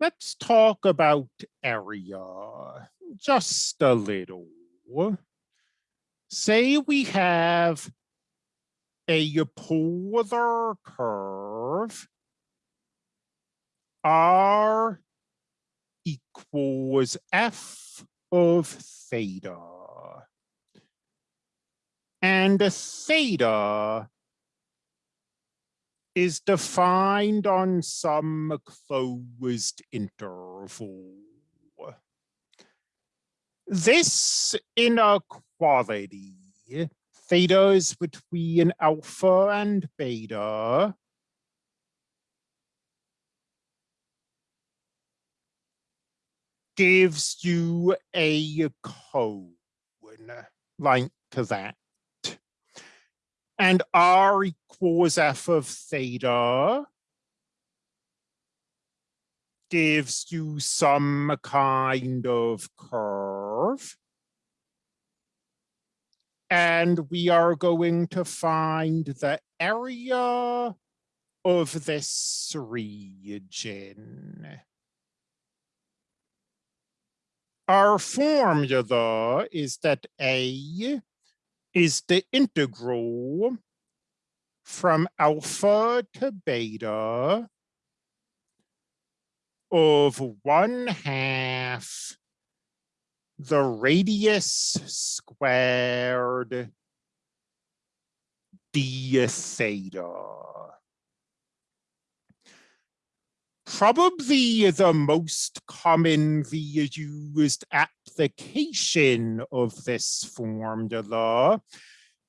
let's talk about area just a little. Say we have a polar curve R equals F of theta. And theta is defined on some closed interval. This inequality, theta is between alpha and beta, gives you a cone like that and r equals f of theta gives you some kind of curve. And we are going to find the area of this region. Our formula is that A is the integral from alpha to beta of one half the radius squared d theta. Probably the most commonly used application of this formula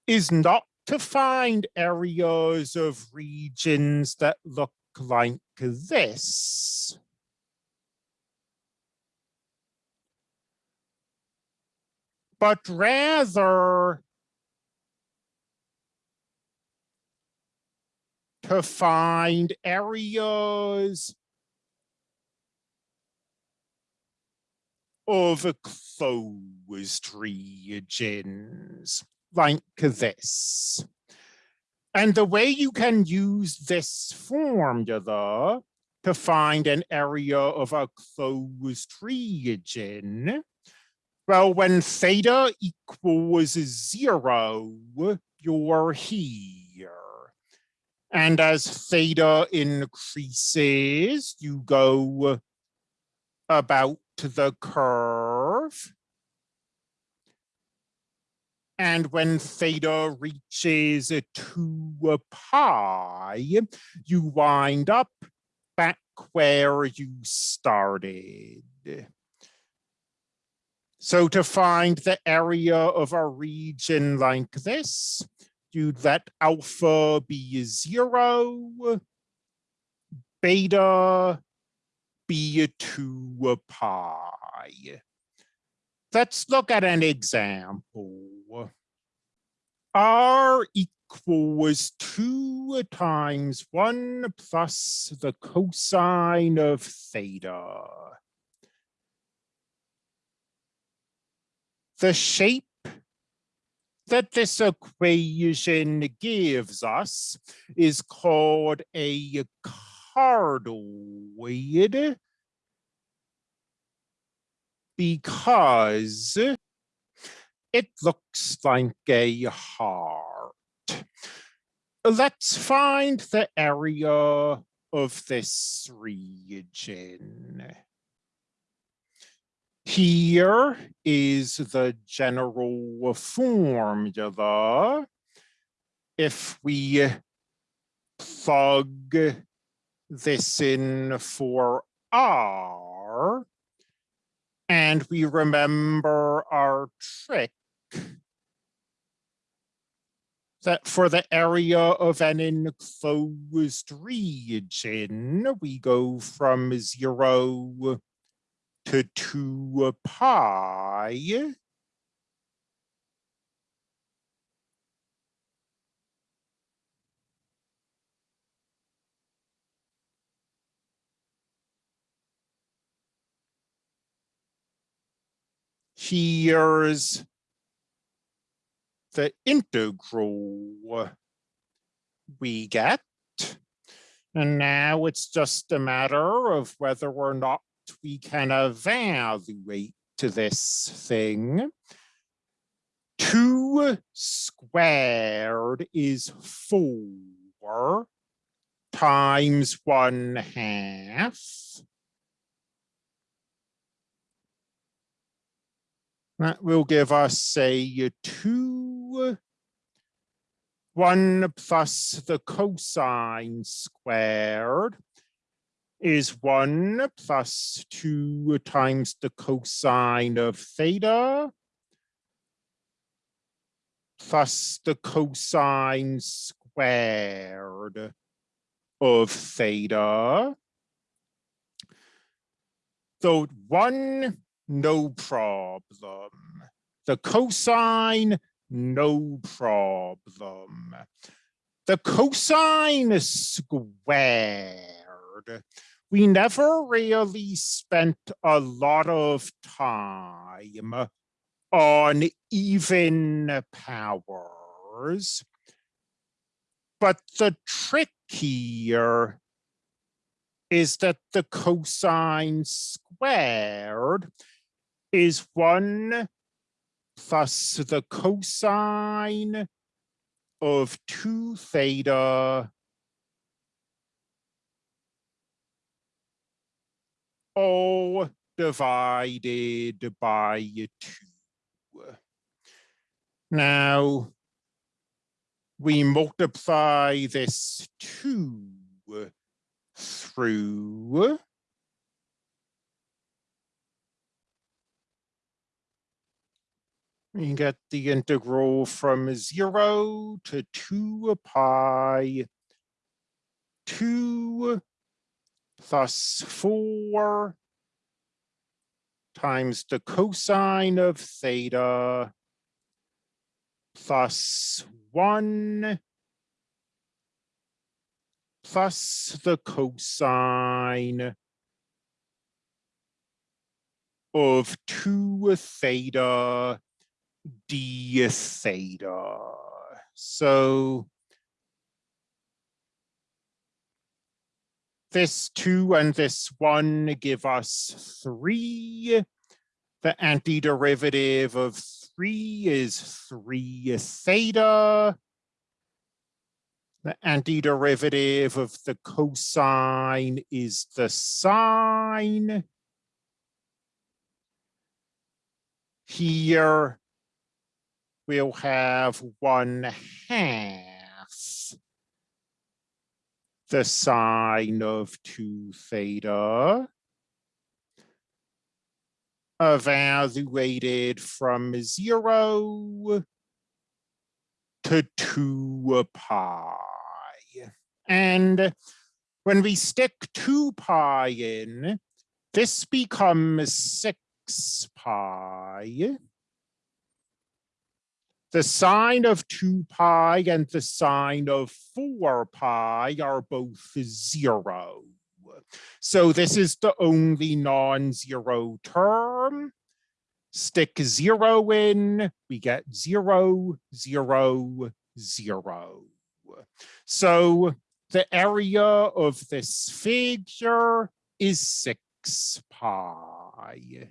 is not to find areas of regions that look like this. But rather to find areas of closed regions like this. And the way you can use this formula to find an area of a closed region, well, when theta equals zero, you're here. And as theta increases, you go about the curve. And when theta reaches two pi, you wind up back where you started. So to find the area of a region like this, you'd let alpha be zero, beta be two pi. Let's look at an example. R equals two times one plus the cosine of theta. The shape that this equation gives us is called a cardioid because it looks like a heart. Let's find the area of this region. Here is the general formula. If we plug this in for R, and we remember our trick that for the area of an enclosed region, we go from zero to two pi. Here's the integral we get. And now it's just a matter of whether or not we can evaluate to this thing. Two squared is four times one half. That will give us, say, two, one plus the cosine squared is one plus two times the cosine of theta plus the cosine squared of theta. So one, no problem. The cosine, no problem. The cosine squared. We never really spent a lot of time on even powers. But the trick here is that the cosine squared is one plus the cosine of two theta all divided by two. Now, we multiply this two through we get the integral from zero to two pi two plus four times the cosine of theta plus one plus the cosine of two theta d theta. So this two and this one give us three. The antiderivative of three is three theta. The antiderivative of the cosine is the sine. Here we'll have one half the sine of two theta evaluated from zero to two pi. And when we stick two pi in, this becomes six pi. The sine of 2 pi and the sine of 4 pi are both zero. So this is the only non-zero term. Stick zero in, we get zero, zero, zero. So the area of this figure is six pi.